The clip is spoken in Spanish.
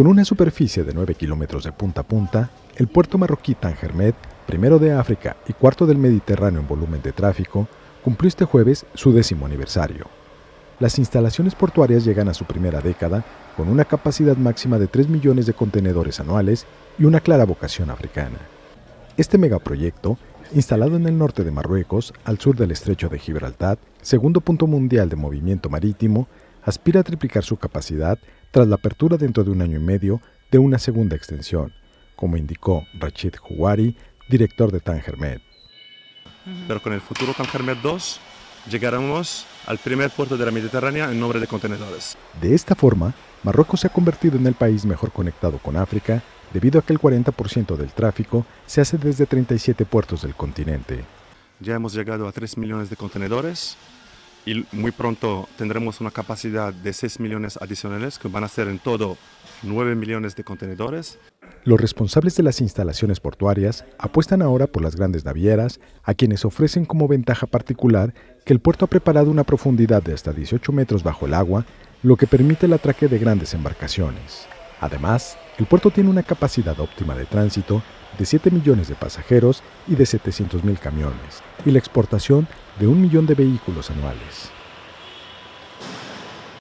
Con una superficie de 9 kilómetros de punta a punta, el puerto marroquí Tangermet, primero de África y cuarto del Mediterráneo en volumen de tráfico, cumplió este jueves su décimo aniversario. Las instalaciones portuarias llegan a su primera década con una capacidad máxima de 3 millones de contenedores anuales y una clara vocación africana. Este megaproyecto, instalado en el norte de Marruecos, al sur del estrecho de Gibraltar, segundo punto mundial de movimiento marítimo, aspira a triplicar su capacidad tras la apertura dentro de un año y medio de una segunda extensión, como indicó Rachid Houari, director de Tangermet. Pero con el futuro Tangermet 2 llegaremos al primer puerto de la Mediterránea en nombre de contenedores. De esta forma, Marruecos se ha convertido en el país mejor conectado con África debido a que el 40% del tráfico se hace desde 37 puertos del continente. Ya hemos llegado a 3 millones de contenedores y muy pronto tendremos una capacidad de 6 millones adicionales que van a ser en todo 9 millones de contenedores. Los responsables de las instalaciones portuarias apuestan ahora por las grandes navieras, a quienes ofrecen como ventaja particular que el puerto ha preparado una profundidad de hasta 18 metros bajo el agua, lo que permite el atraque de grandes embarcaciones. Además, el puerto tiene una capacidad óptima de tránsito de 7 millones de pasajeros y de 700 mil camiones, y la exportación de un millón de vehículos anuales.